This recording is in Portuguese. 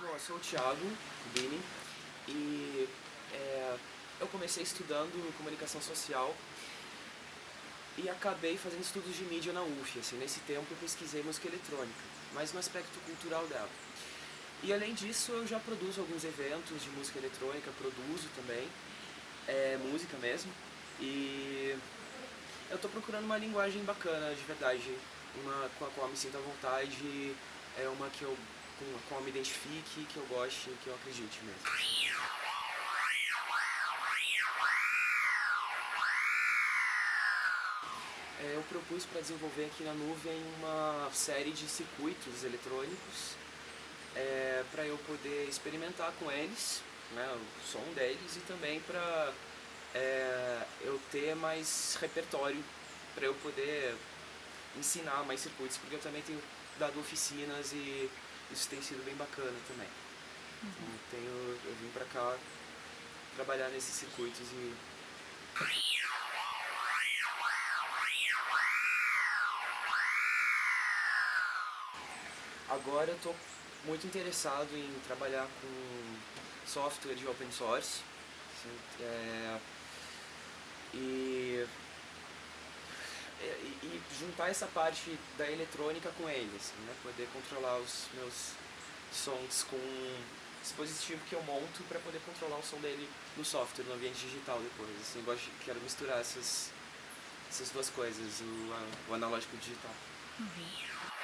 Bom, eu sou o Thiago Bini e é, eu comecei estudando comunicação social e acabei fazendo estudos de mídia na UF. Assim, nesse tempo eu pesquisei música eletrônica, mas no aspecto cultural dela. E além disso eu já produzo alguns eventos de música eletrônica, produzo também, é, música mesmo. E eu estou procurando uma linguagem bacana, de verdade, uma com a qual me sinto à vontade, é uma que eu com a qual eu me identifique, que eu goste, que eu acredite mesmo. É, eu propus para desenvolver aqui na nuvem uma série de circuitos eletrônicos é, para eu poder experimentar com eles, né, o som deles e também para é, eu ter mais repertório para eu poder ensinar mais circuitos, porque eu também tenho dado oficinas e isso tem sido bem bacana também. Uhum. Então, tenho, eu vim para cá trabalhar nesses circuitos e Agora eu estou muito interessado em trabalhar com software de open source assim, é, e, juntar essa parte da eletrônica com ele, assim, né? poder controlar os meus sons com dispositivo que eu monto para poder controlar o som dele no software, no ambiente digital depois. Assim, gosto, quero misturar essas, essas duas coisas, o, o analógico e o digital. Uhum.